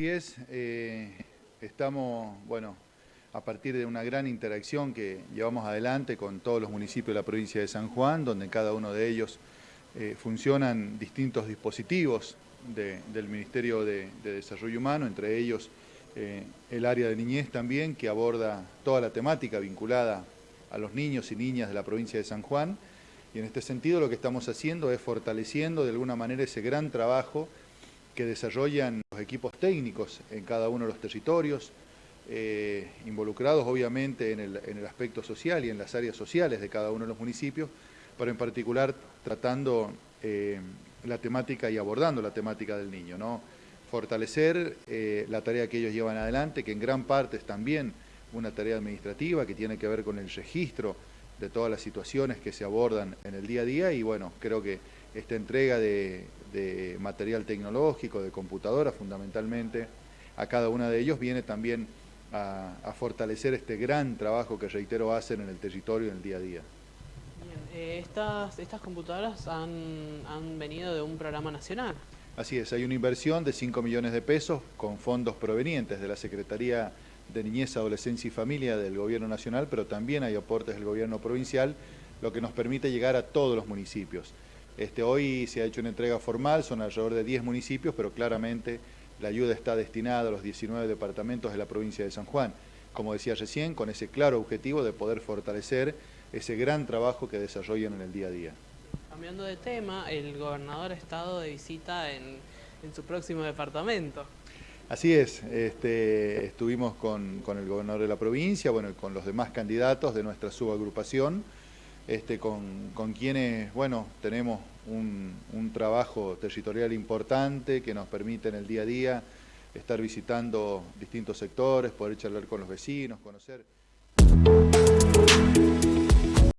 Así es, eh, estamos, bueno, a partir de una gran interacción que llevamos adelante con todos los municipios de la provincia de San Juan, donde en cada uno de ellos eh, funcionan distintos dispositivos del Ministerio de, Desarrollo Humano, entre ellos eh, el área de niñez también, que aborda toda la temática vinculada a los niños y niñas de la provincia de San Juan. Y en este sentido lo que estamos haciendo es fortaleciendo de alguna manera ese gran trabajo que desarrollan los equipos técnicos en cada uno de los territorios, eh, involucrados obviamente en el, aspecto social y en las áreas sociales de cada uno de los municipios, pero en particular tratando eh, la temática y abordando la temática del niño, ¿no? Fortalecer eh, la tarea que ellos llevan adelante, que en gran parte es también una tarea administrativa que tiene que ver con el registro de todas las situaciones que se abordan en el día a día y bueno, creo que esta entrega de, material tecnológico, de computadora fundamentalmente, a cada uno de ellos viene también a, fortalecer este gran trabajo que reitero hacen en el territorio en el día a día. Eh, estas, estas computadoras han, han venido de un programa nacional. Así es, hay una inversión de 5 millones de pesos con fondos provenientes de la Secretaría de Niñez, Adolescencia y Familia del Gobierno Nacional, pero también hay aportes del Gobierno Provincial, lo que nos permite llegar a todos los municipios. Este, hoy se ha hecho una entrega formal, son alrededor de 10 municipios, pero claramente la ayuda está destinada a los 19 departamentos de la provincia de San Juan. Como decía recién, con ese claro objetivo de poder fortalecer ese gran trabajo que desarrollan en el día a día. Cambiando de tema, el gobernador ha estado de visita en, en su próximo departamento. Así es, este, estuvimos con, el gobernador de la provincia, bueno, con los demás candidatos de nuestra subagrupación, este, con, quienes, bueno, tenemos un, un, trabajo territorial importante que nos permite en el día a día estar visitando distintos sectores, poder charlar con los vecinos, conocer...